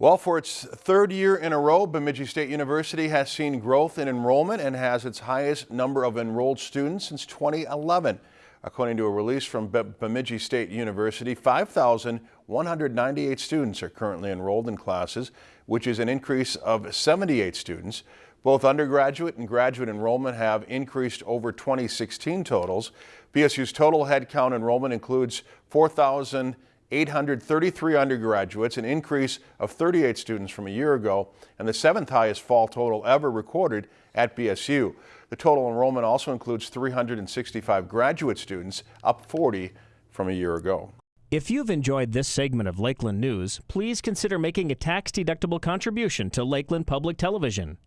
Well, for its third year in a row, Bemidji State University has seen growth in enrollment and has its highest number of enrolled students since 2011. According to a release from Bemidji State University, 5,198 students are currently enrolled in classes, which is an increase of 78 students. Both undergraduate and graduate enrollment have increased over 2016 totals. BSU's total headcount enrollment includes 4,000 833 undergraduates, an increase of 38 students from a year ago, and the seventh highest fall total ever recorded at BSU. The total enrollment also includes 365 graduate students, up 40 from a year ago. If you've enjoyed this segment of Lakeland News, please consider making a tax-deductible contribution to Lakeland Public Television.